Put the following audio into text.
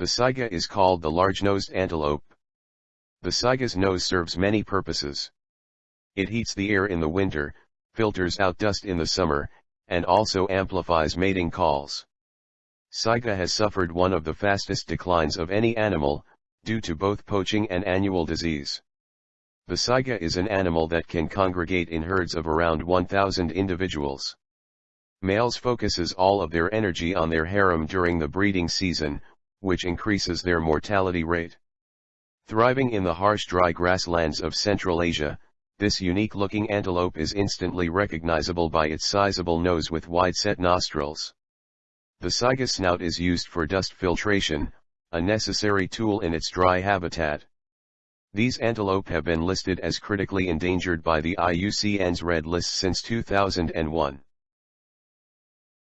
The saiga is called the large-nosed antelope. The saiga's nose serves many purposes. It heats the air in the winter, filters out dust in the summer, and also amplifies mating calls. Saiga has suffered one of the fastest declines of any animal, due to both poaching and annual disease. The saiga is an animal that can congregate in herds of around 1,000 individuals. Males focuses all of their energy on their harem during the breeding season, which increases their mortality rate. Thriving in the harsh dry grasslands of Central Asia, this unique-looking antelope is instantly recognizable by its sizable nose with wide-set nostrils. The saiga snout is used for dust filtration, a necessary tool in its dry habitat. These antelope have been listed as critically endangered by the IUCN's Red List since 2001.